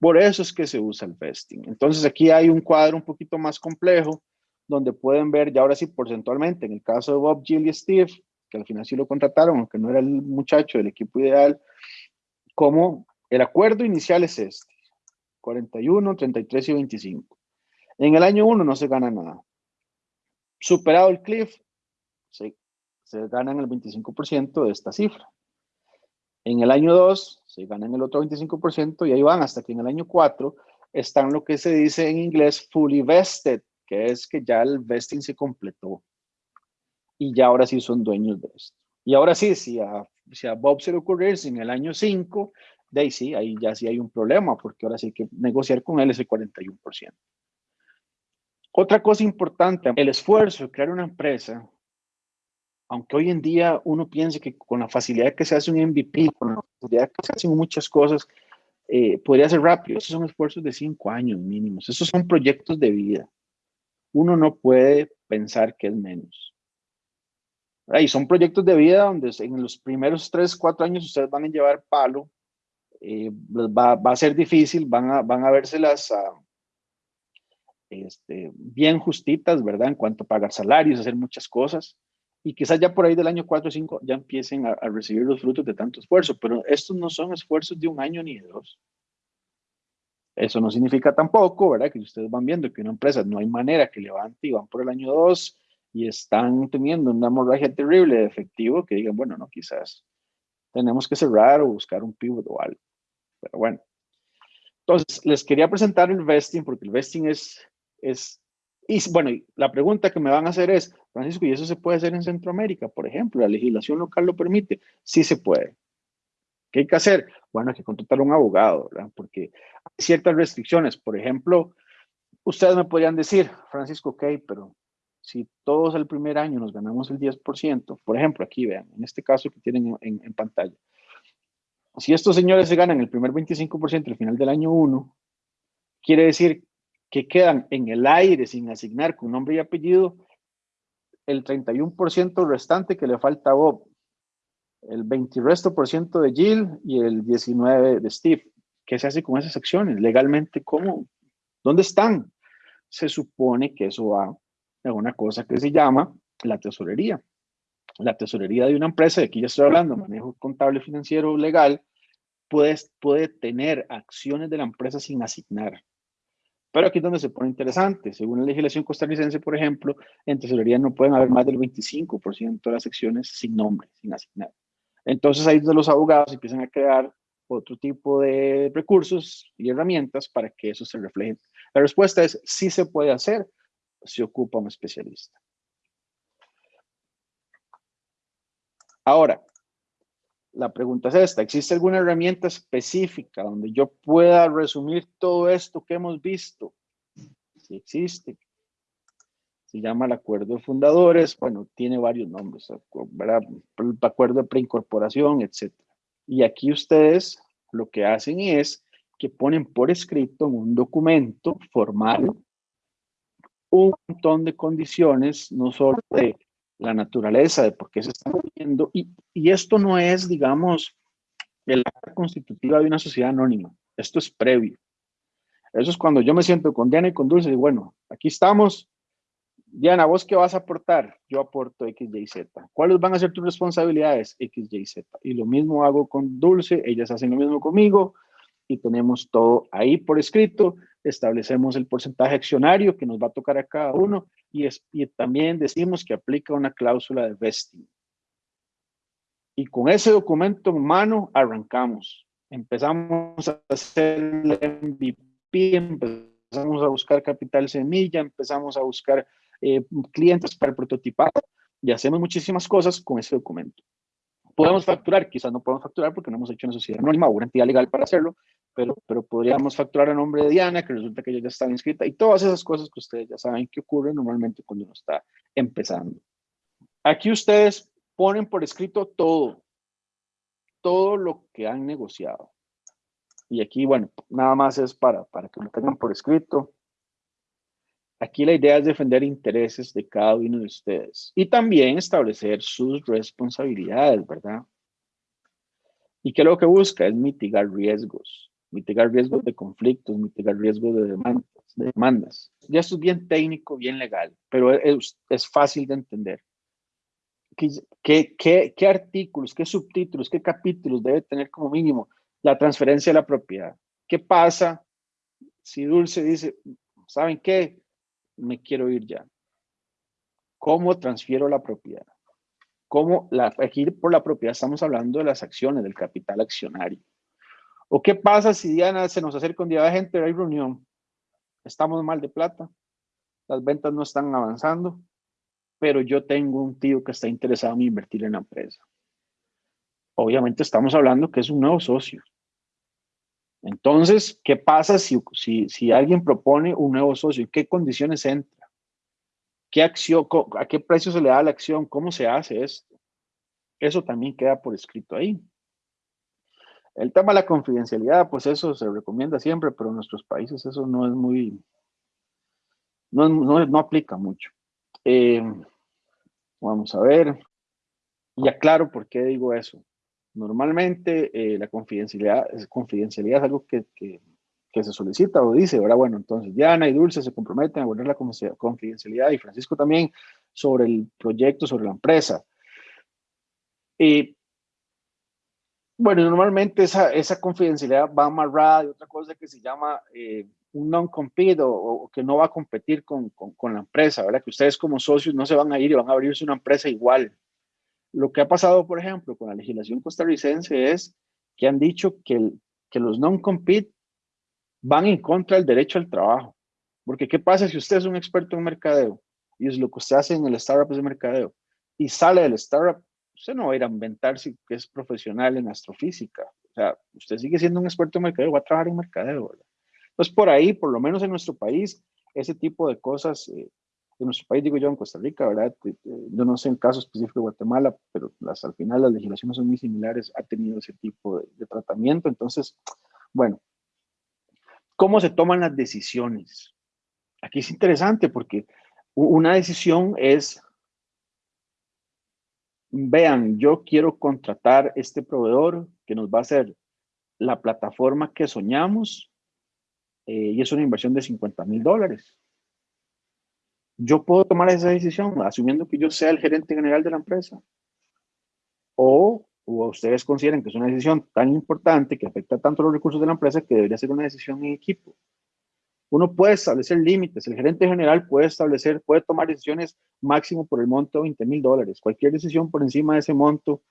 Por eso es que se usa el vesting. Entonces aquí hay un cuadro un poquito más complejo donde pueden ver ya ahora sí porcentualmente, en el caso de Bob, Jill y Steve, que al final sí lo contrataron, aunque no era el muchacho del equipo ideal, como el acuerdo inicial es este, 41, 33 y 25. En el año 1 no se gana nada. Superado el cliff, se, se ganan el 25% de esta cifra. En el año 2 se ganan el otro 25% y ahí van hasta que en el año 4 están lo que se dice en inglés fully vested, que es que ya el vesting se completó. Y ya ahora sí son dueños de esto. Y ahora sí, si a, si a Bob se le ocurre en el año 5, de ahí ya sí hay un problema, porque ahora sí hay que negociar con él ese 41%. Otra cosa importante, el esfuerzo de crear una empresa, aunque hoy en día uno piense que con la facilidad que se hace un MVP, con la facilidad que se hacen muchas cosas, eh, podría ser rápido. Esos son esfuerzos de cinco años mínimos. Esos son proyectos de vida. Uno no puede pensar que es menos. Y son proyectos de vida donde en los primeros tres, cuatro años ustedes van a llevar palo. Eh, va, va, a ser difícil, van a, van a verse Uh, este, bien justitas, ¿verdad? En cuanto a pagar salarios, hacer muchas cosas. Y quizás ya por ahí del año 4 o 5 ya empiecen a, recibir los frutos de tanto esfuerzo, pero estos no son esfuerzos de un año ni de dos. Eso no significa tampoco, ¿verdad? Que ustedes van viendo que una empresa no hay manera que levante y van por el año 2 y están teniendo una hemorragia terrible de efectivo, que digan, bueno, no, quizás tenemos que cerrar o buscar un pivot o algo. Pero bueno. Entonces, les quería presentar el vesting, porque el vesting es es, y bueno, la pregunta que me van a hacer es, Francisco, ¿y eso se puede hacer en Centroamérica? Por ejemplo, ¿la legislación local lo permite? Sí se puede. ¿Qué hay que hacer? Bueno, hay que contratar a un abogado, ¿verdad? Porque hay ciertas restricciones. Por ejemplo, ustedes me podrían decir, Francisco, ok, pero si todos el primer año nos ganamos el 10%, por ejemplo, aquí vean, en este caso que tienen en, en pantalla, si estos señores se ganan el primer 25% al final del año 1, quiere decir que quedan en el aire sin asignar con nombre y apellido, el 31% restante que le falta a Bob, el 20 resto por ciento de Jill y el 19 de Steve. ¿Qué se hace con esas acciones? Legalmente, ¿cómo? ¿Dónde están? Se supone que eso va a una cosa que se llama la tesorería. La tesorería de una empresa, de aquí ya estoy hablando, manejo contable, financiero, legal, puede, puede tener acciones de la empresa sin asignar. Pero aquí es donde se pone interesante. Según la legislación costarricense, por ejemplo, en tesorería no pueden haber más del 25% de las secciones sin nombre, sin asignar. Entonces ahí los abogados empiezan a crear otro tipo de recursos y herramientas para que eso se refleje. La respuesta es sí se puede hacer, si ocupa un especialista. Ahora, la pregunta es esta, ¿existe alguna herramienta específica donde yo pueda resumir todo esto que hemos visto? Si existe. Se llama el acuerdo de fundadores, bueno, tiene varios nombres, acuerdo de preincorporación, etc. Y aquí ustedes lo que hacen es que ponen por escrito en un documento formal un montón de condiciones, no solo de la naturaleza de por qué se está moviendo. Y, esto no es, digamos, el acta constitutiva de una sociedad anónima. Esto es previo. Eso es cuando yo me siento con Diana y con Dulce y bueno, aquí estamos. Diana, ¿vos qué vas a aportar? Yo aporto X, Y, Z. ¿Cuáles van a ser tus responsabilidades? X, Y, Z. Y lo mismo hago con Dulce, ellas hacen lo mismo conmigo. Y tenemos todo ahí por escrito, establecemos el porcentaje accionario que nos va a tocar a cada uno y, y también decimos que aplica una cláusula de vesting. Y con ese documento en mano arrancamos. Empezamos a hacer el MVP, empezamos a buscar capital semilla, empezamos a buscar eh, clientes para el prototipado y hacemos muchísimas cosas con ese documento. Podemos facturar, quizás no podemos facturar porque no hemos hecho una sociedad anónima o una entidad legal para hacerlo, pero, pero podríamos facturar a nombre de Diana, que resulta que ella ya está inscrita, y todas esas cosas que ustedes ya saben que ocurren normalmente cuando uno está empezando. Aquí ustedes ponen por escrito todo, todo lo que han negociado. Y aquí, bueno, nada más es para, para que lo tengan por escrito. Aquí la idea es defender intereses de cada uno de ustedes y también establecer sus responsabilidades, ¿verdad? ¿Y qué es lo que busca? Es mitigar riesgos, mitigar riesgos de conflictos, mitigar riesgos de demandas. De demandas. Ya esto es bien técnico, bien legal, pero es, fácil de entender. ¿Qué, qué, qué, artículos, qué subtítulos, qué capítulos debe tener como mínimo la transferencia de la propiedad? ¿Qué pasa si Dulce dice, ¿saben qué? Me quiero ir ya. ¿Cómo transfiero la propiedad? ¿Cómo la, por la propiedad estamos hablando de las acciones, del capital accionario. ¿O qué pasa si Diana se nos acerca un día de gente, hay reunión, estamos mal de plata, las ventas no están avanzando, pero yo tengo un tío que está interesado en invertir en la empresa. Obviamente estamos hablando que es un nuevo socio. Entonces, ¿qué pasa si, si, si alguien propone un nuevo socio? ¿En qué condiciones entra? ¿Qué acción, ¿A qué precio se le da la acción? ¿Cómo se hace esto? Eso también queda por escrito ahí. El tema de la confidencialidad, pues eso se recomienda siempre, pero en nuestros países eso no es muy, no, no, no aplica mucho. Eh, vamos a ver. Y aclaro por qué digo eso. Normalmente eh, la confidencialidad, confidencialidad es algo que, que, se solicita o dice, ¿verdad? Bueno, entonces Diana y Dulce se comprometen a guardar la confidencialidad y Francisco también sobre el proyecto, sobre la empresa. Y bueno, normalmente esa, esa confidencialidad va amarrada de otra cosa que se llama eh, un non-compete o, que no va a competir con, con, la empresa, ¿verdad? Que ustedes como socios no se van a ir y van a abrirse una empresa igual. Lo que ha pasado, por ejemplo, con la legislación costarricense es que han dicho que, que los non-compete van en contra del derecho al trabajo. Porque ¿qué pasa si usted es un experto en mercadeo y es lo que usted hace en el startup es de mercadeo y sale del startup, usted no va a ir a inventarse que es profesional en astrofísica. O sea, usted sigue siendo un experto en mercadeo, va a trabajar en mercadeo, ¿verdad? Entonces, por ahí, por lo menos en nuestro país, ese tipo de cosas, eh, en nuestro país, digo yo, en Costa Rica, ¿verdad? Yo no sé en caso específico de Guatemala, pero las, al final las legislaciones son muy similares, ha tenido ese tipo de, de tratamiento. Entonces, bueno, ¿cómo se toman las decisiones? Aquí es interesante porque una decisión es, vean, yo quiero contratar este proveedor que nos va a hacer la plataforma que soñamos eh, y es una inversión de 50 mil dólares. Yo puedo tomar esa decisión asumiendo que yo sea el gerente general de la empresa. O, ustedes consideran que es una decisión tan importante que afecta tanto los recursos de la empresa que debería ser una decisión en equipo. Uno puede establecer límites. El gerente general puede establecer, puede tomar decisiones máximo por el monto de 20 mil dólares. Cualquier decisión por encima de ese monto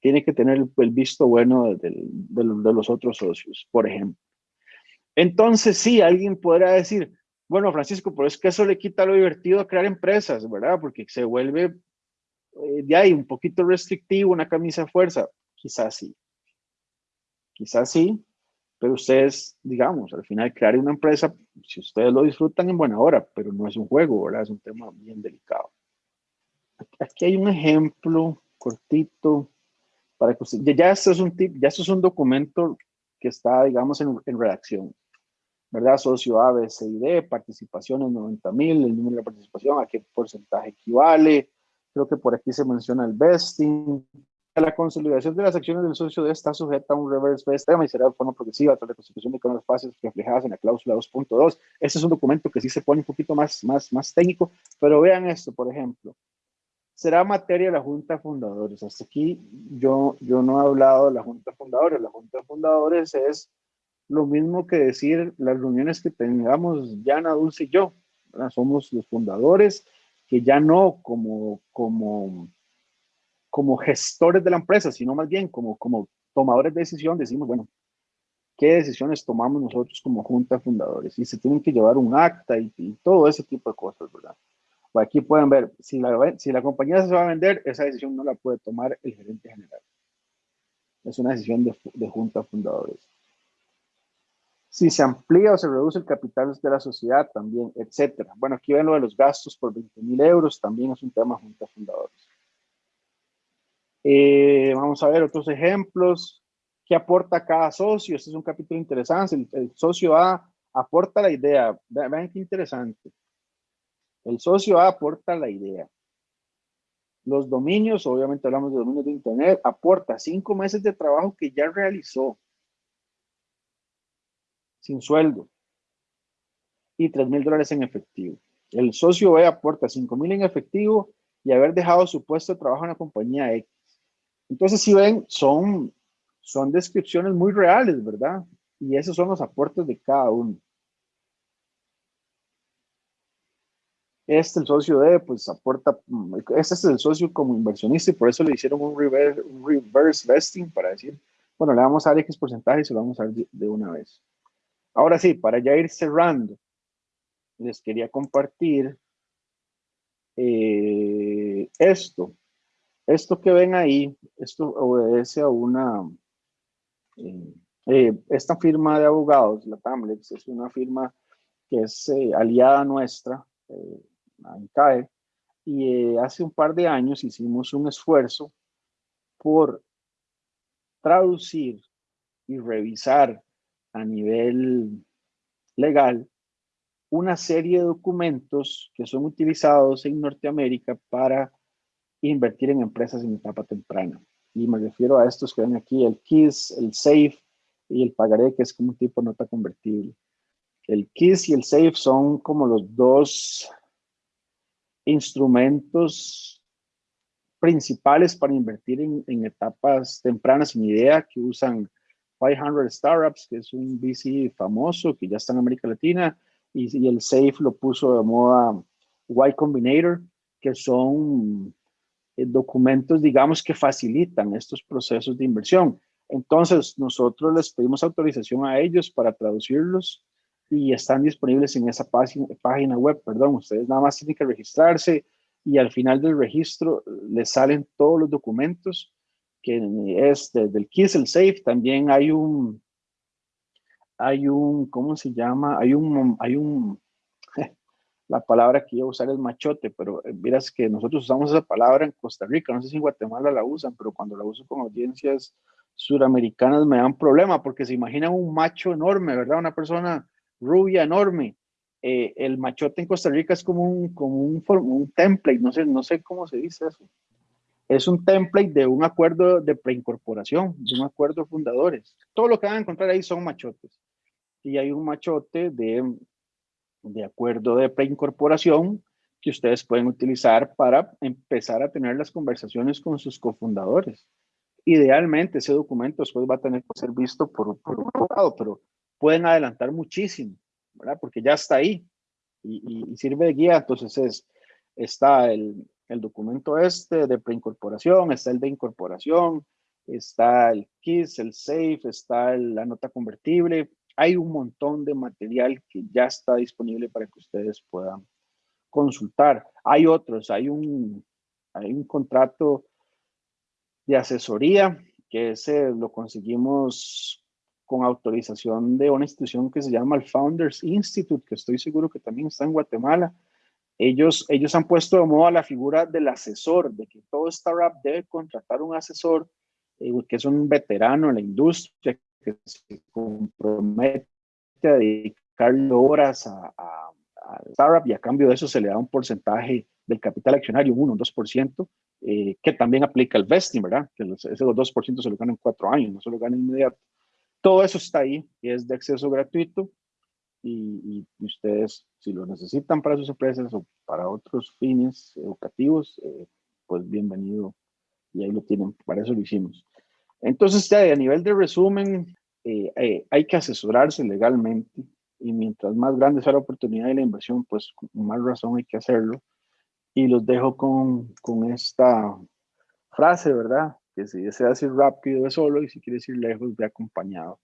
tiene que tener el, visto bueno de, de los otros socios, por ejemplo. Entonces, sí, alguien podrá decir, bueno, Francisco, pero es que eso le quita lo divertido a crear empresas, ¿verdad? Porque se vuelve eh, de ahí un poquito restrictivo, una camisa de fuerza. Quizás sí. Quizás sí, pero ustedes, digamos, al final crear una empresa, si ustedes lo disfrutan en buena hora, pero no es un juego, ¿verdad? Es un tema bien delicado. Aquí hay un ejemplo cortito para que usted, ya esto es un tip, ya esto es un documento que está, digamos, en, en redacción. ¿Verdad? Socio A, B, C y D, participaciones 90 mil, el número de participación, a qué porcentaje equivale. Creo que por aquí se menciona el vesting. La consolidación de las acciones del socio D está sujeta a un reverse vesting y será de forma progresiva tras la constitución de las fases reflejadas en la cláusula 2.2. Este es un documento que sí se pone un poquito más, más, más técnico, pero vean esto, por ejemplo. Será materia de la Junta de Fundadores. Hasta aquí yo, yo no he hablado de la Junta de Fundadores. La Junta de Fundadores es lo mismo que decir las reuniones que tengamos Yana, Dulce y yo. Somos los fundadores que ya no como, como, como gestores de la empresa, sino más bien como, como tomadores de decisión, decimos, bueno, ¿qué decisiones tomamos nosotros como junta fundadores? Y se tienen que llevar un acta y, todo ese tipo de cosas, ¿verdad? Aquí pueden ver, si la, si la compañía se va a vender, esa decisión no la puede tomar el gerente general. Es una decisión de, de junta fundadores si se amplía o se reduce el capital de la sociedad también, etcétera. Bueno, aquí ven lo de los gastos por 20 mil euros, también es un tema junto a fundadores. Eh, vamos a ver otros ejemplos. ¿Qué aporta cada socio? Este es un capítulo interesante. El, socio A aporta la idea. Vean qué interesante. El socio A aporta la idea. Los dominios, obviamente hablamos de dominios de Internet, aporta cinco meses de trabajo que ya realizó sin sueldo y 3 mil dólares en efectivo. El socio B aporta 5 mil en efectivo y haber dejado su puesto de trabajo en la compañía X. Entonces, si ven, son, son descripciones muy reales, ¿verdad? Y esos son los aportes de cada uno. Este, el socio D, pues aporta, este es el socio como inversionista y por eso le hicieron un reverse, un reverse vesting para decir, bueno, le vamos a dar X porcentaje y se lo vamos a dar de una vez. Ahora sí, para ya ir cerrando, les quería compartir eh, esto. Esto que ven ahí, esto obedece a una, eh, eh, esta firma de abogados, la Tamlex, es una firma que es aliada nuestra, ANCAE, y hace un par de años hicimos un esfuerzo por traducir y revisar a nivel legal una serie de documentos que son utilizados en Norteamérica para invertir en empresas en etapa temprana. Y me refiero a estos que ven aquí, el KISS, el SAFE y el pagaré, que es como un tipo de nota convertible. El KISS y el SAFE son como los dos instrumentos principales para invertir en, etapas tempranas sin idea que usan 500 Startups, que es un VC famoso que ya está en América Latina, y, el SAFE lo puso de moda Y Combinator, que son eh, documentos, digamos, que facilitan estos procesos de inversión. Entonces, nosotros les pedimos autorización a ellos para traducirlos y están disponibles en esa página web, perdón, ustedes nada más tienen que registrarse y al final del registro les salen todos los documentos que es del Kiss el Safe, también hay un, hay un, ¿cómo se llama? Hay un, hay un, la palabra que a usar es machote, pero miras eh, que nosotros usamos esa palabra en Costa Rica, no sé si en Guatemala la usan, pero cuando la uso con audiencias suramericanas me dan problema, porque se imaginan un macho enorme, ¿verdad? Una persona rubia enorme. Eh, el machote en Costa Rica es como un, como un, un template, no sé, no sé cómo se dice eso es un template de un acuerdo de preincorporación, de un acuerdo de fundadores. Todo lo que van a encontrar ahí son machotes. Y hay un machote de, de acuerdo de preincorporación que ustedes pueden utilizar para empezar a tener las conversaciones con sus cofundadores. Idealmente ese documento después va a tener que ser visto por, por un abogado, pero pueden adelantar muchísimo, ¿verdad? Porque ya está ahí y, y sirve de guía. Entonces es, está el, el documento este de preincorporación, está el de incorporación, está el KISS, el SAFE, está la nota convertible. Hay un montón de material que ya está disponible para que ustedes puedan consultar. Hay otros, hay un, hay un contrato de asesoría que ese lo conseguimos con autorización de una institución que se llama el Founders Institute, que estoy seguro que también está en Guatemala ellos, ellos han puesto de moda la figura del asesor, de que todo startup debe contratar un asesor eh, que es un veterano en la industria, que se compromete a dedicarle horas a, a, startup y a cambio de eso se le da un porcentaje del capital accionario, un 1, un 2%, eh, que también aplica el vesting, ¿verdad? Que los, ese 2% se lo ganan en cuatro años, no se lo ganan inmediato. Todo eso está ahí, es de acceso gratuito y, ustedes, si lo necesitan para sus empresas o para otros fines educativos, eh, pues bienvenido y ahí lo tienen, para eso lo hicimos. Entonces, ya a nivel de resumen, eh, eh, hay que asesorarse legalmente y mientras más grande sea la oportunidad y la inversión, pues con más razón hay que hacerlo. Y los dejo con, con esta frase, ¿verdad? Que si desea ir rápido, es solo, y si quiere ir lejos, ve acompañado.